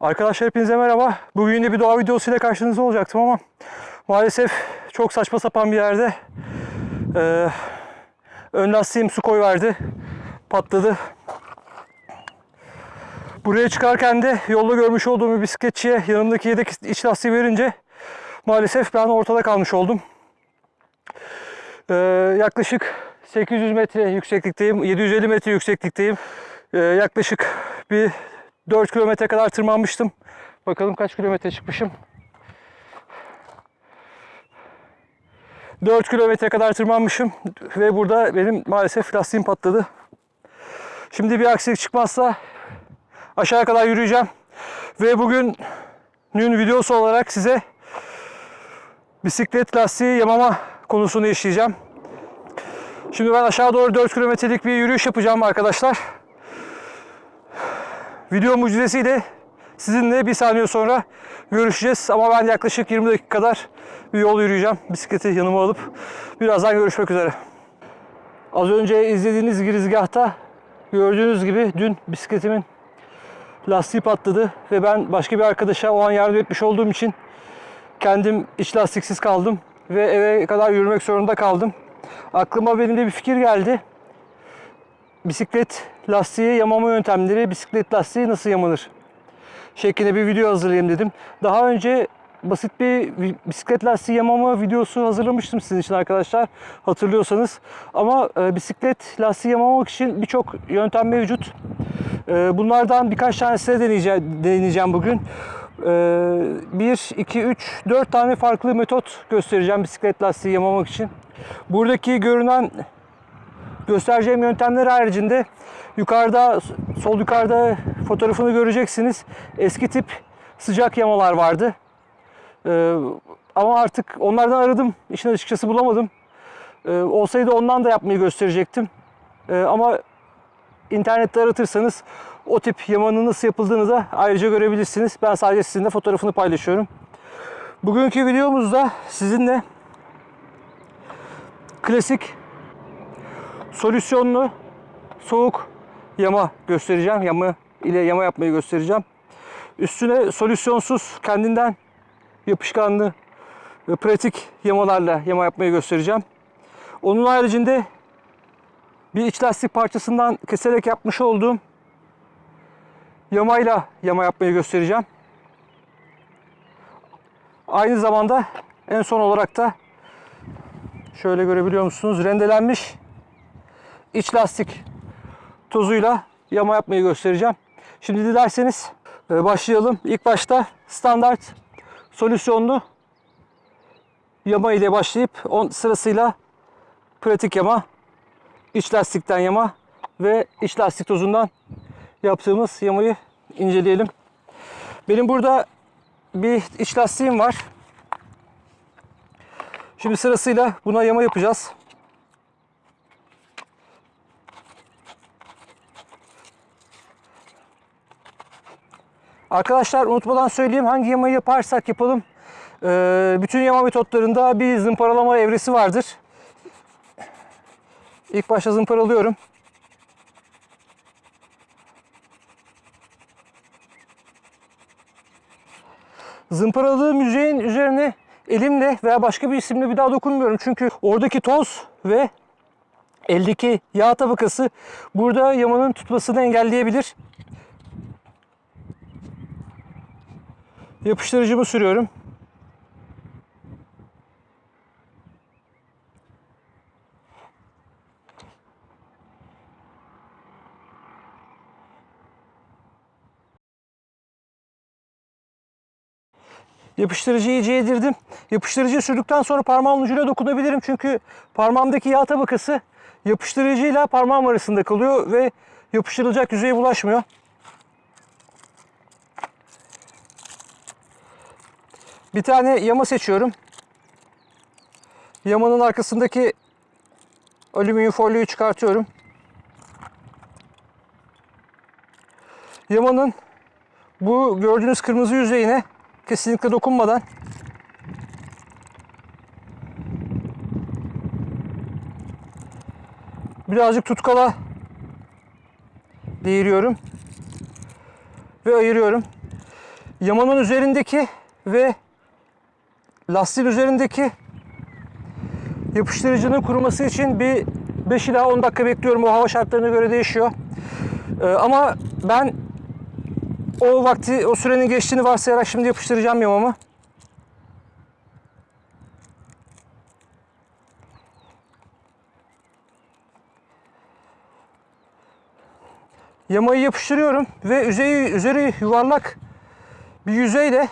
Arkadaşlar hepinize merhaba. Bugün de bir doğa videosuyla karşınızda olacaktım ama maalesef çok saçma sapan bir yerde eee ön lastiğim su koyverdi. Patladı. Buraya çıkarken de yolda görmüş olduğum bir bisikletçiye yanımdaki yedek iç lastiği verince maalesef ben ortada kalmış oldum. Eee, yaklaşık 800 metre yükseklikteyim, 750 metre yükseklikteyim. Eee, yaklaşık bir 4 kilometre kadar tırmanmıştım. Bakalım kaç kilometre çıkmışım. 4 kilometre kadar tırmanmışım ve burada benim maalesef lastiğim patladı. Şimdi bir aksilik çıkmazsa aşağıya kadar yürüyeceğim. Ve bugünün videosu olarak size bisiklet lastiği yamama konusunu işleyeceğim. Şimdi ben aşağı doğru 4 kilometrelik bir yürüyüş yapacağım arkadaşlar. Video mucizesiyle sizinle bir saniye sonra görüşeceğiz. Ama ben yaklaşık 20 dakika kadar bir yol yürüyeceğim. Bisikleti yanıma alıp birazdan görüşmek üzere. Az önce izlediğiniz girizgahta gördüğünüz gibi dün bisikletimin lastiği patladı ve ben başka bir arkadaşa o an yardım etmiş olduğum için kendim iç lastiksiz kaldım ve eve kadar yürümek zorunda kaldım. Aklıma benim de bir fikir geldi bisiklet lastiği yamama yöntemleri, bisiklet lastiği nasıl yamanır şeklinde bir video hazırlayayım dedim. Daha önce basit bir bisiklet lastiği yamama videosu hazırlamıştım sizin için arkadaşlar hatırlıyorsanız. Ama e, bisiklet lastiği yamamak için birçok yöntem mevcut. E, bunlardan birkaç tanesini deneyeceğim, deneyeceğim bugün. E, 1, 2, 3, 4 tane farklı metot göstereceğim bisiklet lastiği yamamak için. Buradaki görünen göstereceğim yöntemler haricinde yukarıda sol yukarıda fotoğrafını göreceksiniz. Eski tip sıcak yamalar vardı. Ee, ama artık onlardan aradım. İşin açıkçası bulamadım. Ee, olsaydı ondan da yapmayı gösterecektim. Ee, ama internette aratırsanız o tip yamanın nasıl yapıldığını da ayrıca görebilirsiniz. Ben sadece sizinle fotoğrafını paylaşıyorum. Bugünkü videomuzda sizinle klasik solüsyonlu soğuk yama göstereceğim. Yama ile yama yapmayı göstereceğim. Üstüne solüsyonsuz kendinden yapışkanlı ve pratik yamalarla yama yapmayı göstereceğim. Onun haricinde bir iç lastik parçasından keserek yapmış olduğum yamayla yama yapmayı göstereceğim. Aynı zamanda en son olarak da şöyle görebiliyor musunuz? Rendelenmiş iç lastik tozuyla yama yapmayı göstereceğim. Şimdi dilerseniz e, başlayalım. İlk başta standart solüsyonlu yama ile başlayıp on sırasıyla pratik yama, iç lastikten yama ve iç lastik tozundan yaptığımız yamayı inceleyelim. Benim burada bir iç lastiğim var. Şimdi sırasıyla buna yama yapacağız. Arkadaşlar unutmadan söyleyeyim hangi yamayı yaparsak yapalım. Ee, bütün yama metotlarında bir zımparalama evresi vardır. İlk başta zımparalıyorum. Zımparaladığım yüzeyin üzerine elimle veya başka bir isimle bir daha dokunmuyorum. Çünkü oradaki toz ve eldeki yağ tabakası burada yamanın tutmasını engelleyebilir. Yapıştırıcımı sürüyorum. Yapıştırıcıyı iyice yedirdim. Yapıştırıcıyı sürdükten sonra parmağımın ucuyla dokunabilirim. Çünkü parmağımdaki yağ tabakası yapıştırıcıyla parmağım arasında kalıyor ve yapıştırılacak yüzeye bulaşmıyor. Bir tane yama seçiyorum. Yamanın arkasındaki alüminyum folyoyu çıkartıyorum. Yamanın bu gördüğünüz kırmızı yüzeyine kesinlikle dokunmadan birazcık tutkala değiriyorum ve ayırıyorum. yamanın üzerindeki ve lastiğin üzerindeki yapıştırıcının kuruması için bir 5 ila 10 dakika bekliyorum. O hava şartlarına göre değişiyor. Ee, ama ben o vakti, o sürenin geçtiğini varsayarak şimdi yapıştıracağım yamamı. Yamayı yapıştırıyorum ve yüzeyi, üzeri yuvarlak bir yüzeyle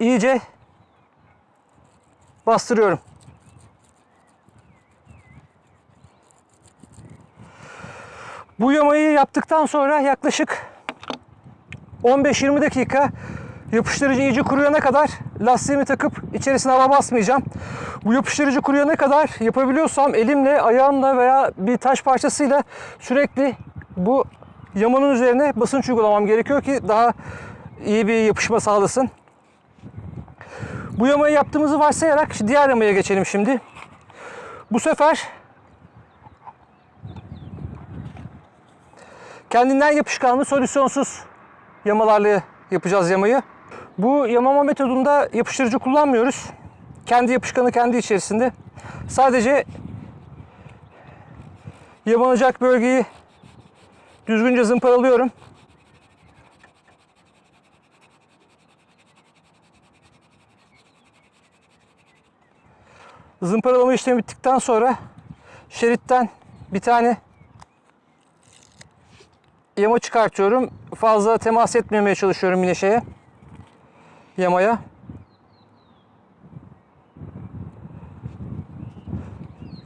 iyice bastırıyorum. Bu yamayı yaptıktan sonra yaklaşık 15-20 dakika yapıştırıcı iyice kuruyana kadar lastiğimi takıp içerisine hava basmayacağım. Bu yapıştırıcı kuruyana kadar yapabiliyorsam elimle, ayağımla veya bir taş parçasıyla sürekli bu yamanın üzerine basınç uygulamam gerekiyor ki daha iyi bir yapışma sağlasın. Bu yamayı yaptığımızı varsayarak diğer yamaya geçelim şimdi. Bu sefer kendinden yapışkanlı solüsyonsuz yamalarla yapacağız yamayı. Bu yamama metodunda yapıştırıcı kullanmıyoruz. Kendi yapışkanı kendi içerisinde. Sadece yamanacak bölgeyi düzgünce zımparalıyorum. Zımparalama işlemi bittikten sonra şeritten bir tane yama çıkartıyorum. Fazla temas etmemeye çalışıyorum yine şeye. Yamaya.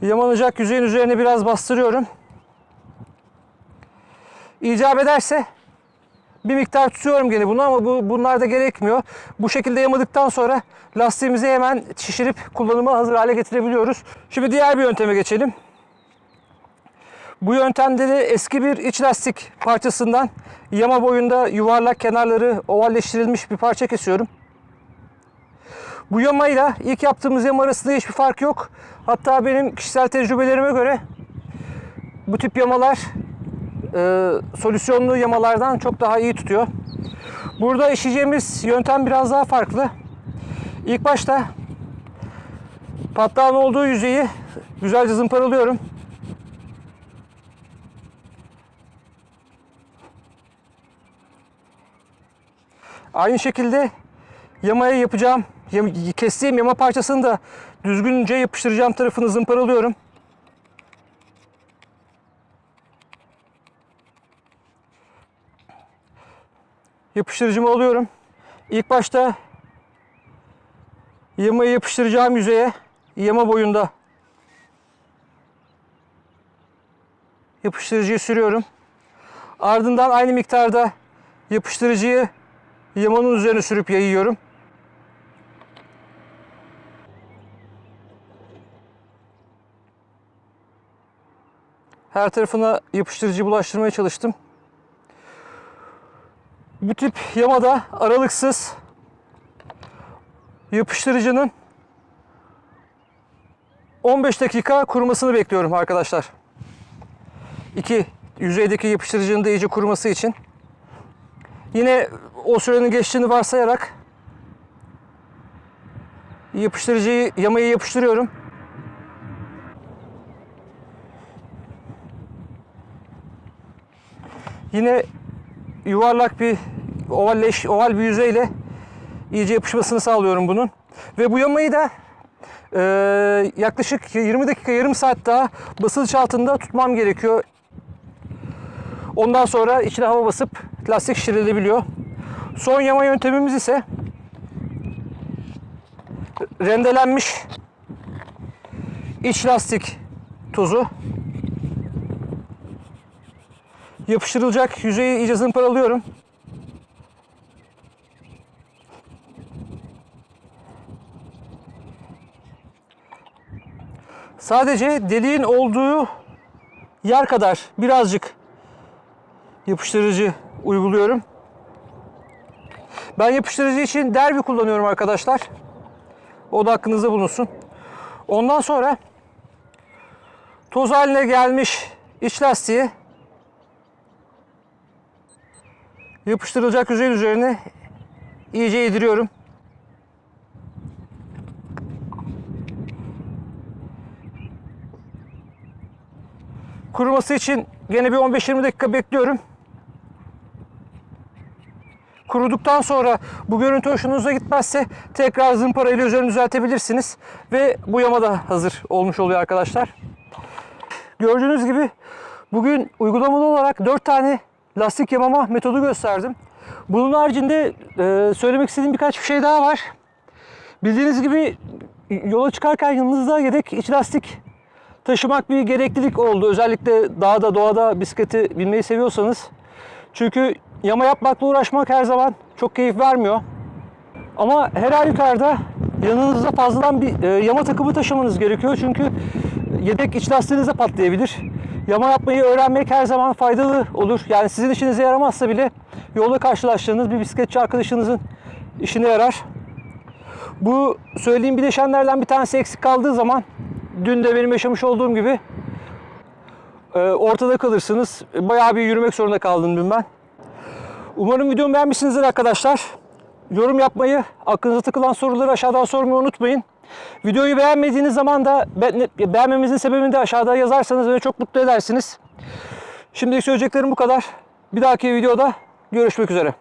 Yamanacak yüzeyin üzerine biraz bastırıyorum. İcap ederse bir miktar tutuyorum gene bunu ama bu bunlar da gerekmiyor. Bu şekilde yamadıktan sonra lastiğimizi hemen şişirip kullanıma hazır hale getirebiliyoruz. Şimdi diğer bir yönteme geçelim. Bu yöntemde de eski bir iç lastik parçasından yama boyunda yuvarlak kenarları ovalleştirilmiş bir parça kesiyorum. Bu yamayla ilk yaptığımız yama arasında hiçbir fark yok. Hatta benim kişisel tecrübelerime göre bu tip yamalar e, solüsyonlu yamalardan çok daha iyi tutuyor. Burada işleyeceğimiz yöntem biraz daha farklı. İlk başta patlağın olduğu yüzeyi güzelce zımparalıyorum. Aynı şekilde yamaya yapacağım, kestiğim yama parçasını da düzgünce yapıştıracağım tarafını zımparalıyorum. Yapıştırıcımı alıyorum. İlk başta yamayı yapıştıracağım yüzeye yama boyunda yapıştırıcıyı sürüyorum. Ardından aynı miktarda yapıştırıcıyı yamanın üzerine sürüp yayıyorum. Her tarafına yapıştırıcı bulaştırmaya çalıştım. Bu tip yamada aralıksız yapıştırıcının 15 dakika kurumasını bekliyorum arkadaşlar. İki yüzeydeki yapıştırıcının da iyice kuruması için. Yine o sürenin geçtiğini varsayarak yapıştırıcıyı yamayı yapıştırıyorum. Yine yuvarlak bir ovalleş, oval bir yüzeyle iyice yapışmasını sağlıyorum bunun. Ve bu yamayı da e, yaklaşık 20 dakika yarım saat daha basınç altında tutmam gerekiyor. Ondan sonra içine hava basıp lastik şişirilebiliyor. Son yama yöntemimiz ise rendelenmiş iç lastik tozu. Yapıştırılacak yüzeyi iyice zımparalıyorum. Sadece deliğin olduğu yer kadar birazcık yapıştırıcı uyguluyorum. Ben yapıştırıcı için derbi kullanıyorum arkadaşlar. O da aklınızda bulunsun. Ondan sonra toz haline gelmiş iç lastiği yapıştırılacak yüzey üzerine iyice yediriyorum. Kuruması için gene bir 15-20 dakika bekliyorum. Kuruduktan sonra bu görüntü hoşunuza gitmezse tekrar zımpara ile üzerini düzeltebilirsiniz. Ve bu yama da hazır olmuş oluyor arkadaşlar. Gördüğünüz gibi bugün uygulamalı olarak 4 tane lastik yamama metodu gösterdim. Bunun haricinde e, söylemek istediğim birkaç bir şey daha var. Bildiğiniz gibi yola çıkarken yanınızda yedek iç lastik taşımak bir gereklilik oldu. Özellikle dağda, doğada bisikleti binmeyi seviyorsanız. Çünkü yama yapmakla uğraşmak her zaman çok keyif vermiyor. Ama her halükarda yanınızda fazladan bir e, yama takımı taşımanız gerekiyor. Çünkü yedek iç lastiğiniz patlayabilir. Yama yapmayı öğrenmek her zaman faydalı olur. Yani sizin işinize yaramazsa bile yolda karşılaştığınız bir bisikletçi arkadaşınızın işine yarar. Bu söylediğim bileşenlerden bir tanesi eksik kaldığı zaman dün de benim yaşamış olduğum gibi e, ortada kalırsınız. Bayağı bir yürümek zorunda kaldım dün ben. Umarım videomu beğenmişsinizdir arkadaşlar. Yorum yapmayı, aklınıza takılan soruları aşağıdan sormayı unutmayın. Videoyu beğenmediğiniz zaman da be- beğenmemizin sebebini de aşağıda yazarsanız beni çok mutlu edersiniz. Şimdilik söyleyeceklerim bu kadar. Bir dahaki videoda görüşmek üzere.